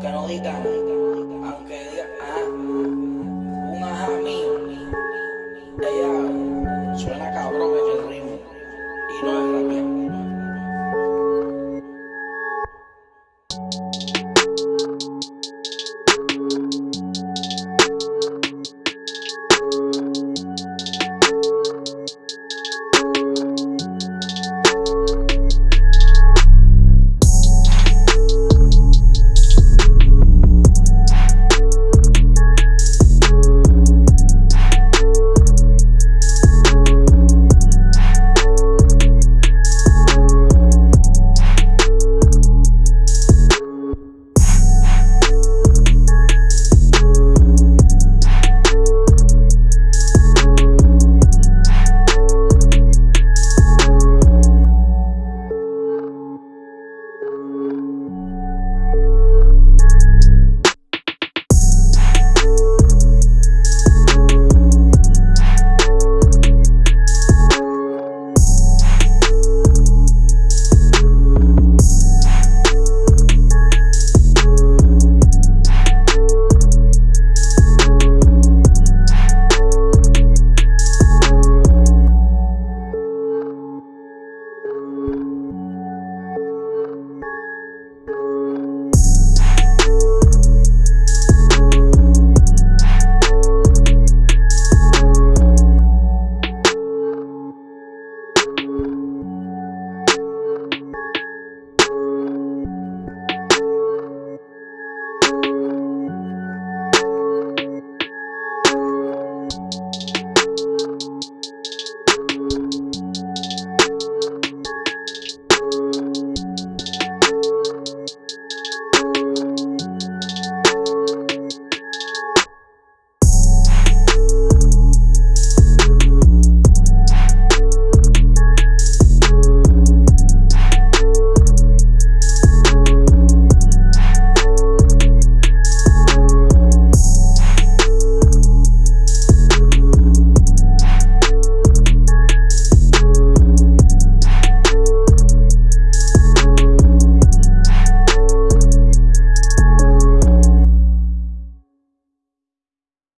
kanolikan ang kailangan ungahami ella suena cabrón en el ritmo y no es rapear